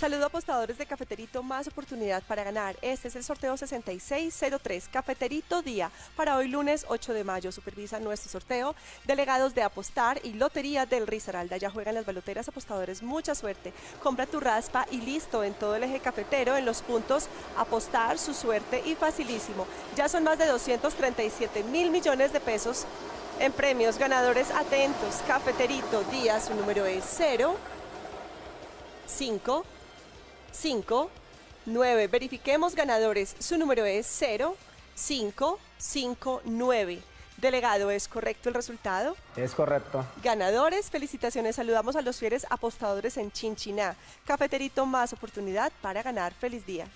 Saludo apostadores de Cafeterito, más oportunidad para ganar. Este es el sorteo 6603, Cafeterito Día, para hoy lunes 8 de mayo. Supervisa nuestro sorteo, delegados de Apostar y Lotería del Risaralda. Ya juegan las baloteras apostadores, mucha suerte. Compra tu raspa y listo en todo el eje cafetero, en los puntos Apostar, su suerte y facilísimo. Ya son más de 237 mil millones de pesos en premios. Ganadores atentos, Cafeterito Día, su número es 0, 5, 5, 9. Verifiquemos ganadores. Su número es 0, 5, 5, 9. Delegado, ¿es correcto el resultado? Es correcto. Ganadores, felicitaciones. Saludamos a los fieles apostadores en Chinchiná. Cafeterito, más oportunidad para ganar. Feliz día.